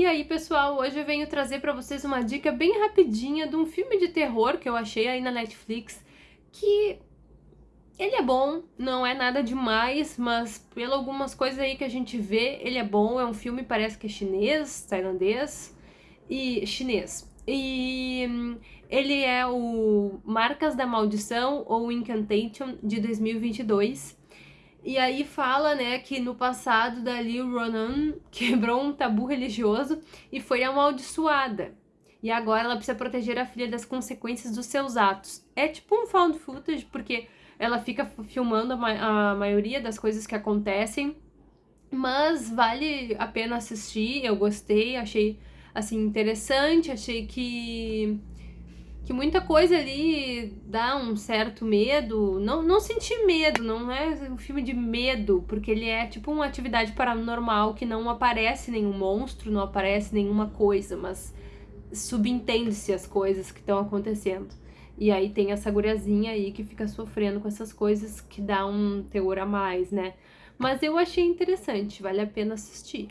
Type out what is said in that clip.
E aí, pessoal, hoje eu venho trazer pra vocês uma dica bem rapidinha de um filme de terror que eu achei aí na Netflix, que ele é bom, não é nada demais, mas pelo algumas coisas aí que a gente vê, ele é bom, é um filme, parece que é chinês, tailandês, e chinês. E ele é o Marcas da Maldição, ou Incantation, de 2022, e aí fala, né, que no passado dali o Ronan quebrou um tabu religioso e foi amaldiçoada. E agora ela precisa proteger a filha das consequências dos seus atos. É tipo um found footage, porque ela fica filmando a, ma a maioria das coisas que acontecem, mas vale a pena assistir, eu gostei, achei, assim, interessante, achei que que muita coisa ali dá um certo medo. Não, não senti medo, não é um filme de medo, porque ele é tipo uma atividade paranormal que não aparece nenhum monstro, não aparece nenhuma coisa, mas subentende-se as coisas que estão acontecendo. E aí tem essa guriazinha aí que fica sofrendo com essas coisas que dá um teor a mais, né? Mas eu achei interessante, vale a pena assistir.